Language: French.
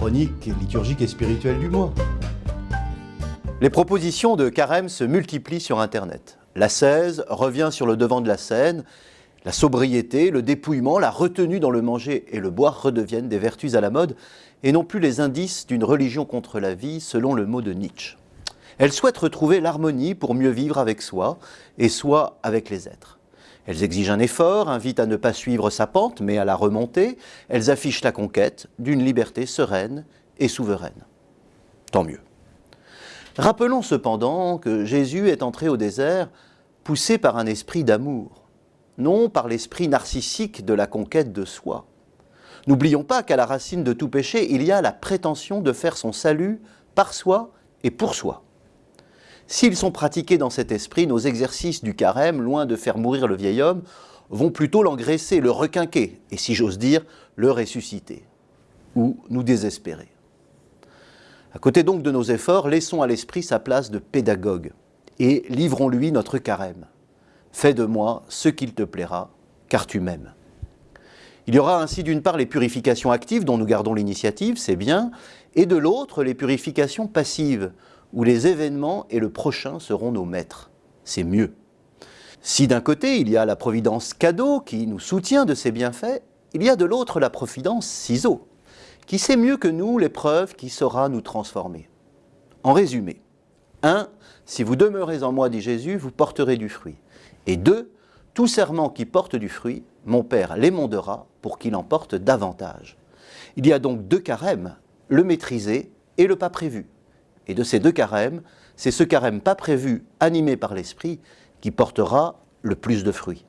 chronique, liturgique et spirituelle du mois. Les propositions de carême se multiplient sur Internet. La 16 revient sur le devant de la scène. La sobriété, le dépouillement, la retenue dans le manger et le boire redeviennent des vertus à la mode et non plus les indices d'une religion contre la vie selon le mot de Nietzsche. Elles souhaitent retrouver l'harmonie pour mieux vivre avec soi et soi avec les êtres. Elles exigent un effort, invitent à ne pas suivre sa pente mais à la remonter. Elles affichent la conquête d'une liberté sereine et souveraine. Tant mieux. Rappelons cependant que Jésus est entré au désert poussé par un esprit d'amour, non par l'esprit narcissique de la conquête de soi. N'oublions pas qu'à la racine de tout péché, il y a la prétention de faire son salut par soi et pour soi. S'ils sont pratiqués dans cet esprit, nos exercices du carême, loin de faire mourir le vieil homme, vont plutôt l'engraisser, le requinquer, et si j'ose dire, le ressusciter, ou nous désespérer. À côté donc de nos efforts, laissons à l'esprit sa place de pédagogue, et livrons-lui notre carême. Fais de moi ce qu'il te plaira, car tu m'aimes. Il y aura ainsi d'une part les purifications actives dont nous gardons l'initiative, c'est bien, et de l'autre les purifications passives, où les événements et le prochain seront nos maîtres. C'est mieux. Si d'un côté il y a la providence cadeau qui nous soutient de ses bienfaits, il y a de l'autre la providence ciseau, qui sait mieux que nous l'épreuve qui saura nous transformer. En résumé, 1. Si vous demeurez en moi, dit Jésus, vous porterez du fruit. Et 2. Tout serment qui porte du fruit, mon Père l'émondera pour qu'il en porte davantage. Il y a donc deux carèmes, le maîtrisé et le pas prévu. Et de ces deux carèmes, c'est ce carême pas prévu, animé par l'Esprit, qui portera le plus de fruits.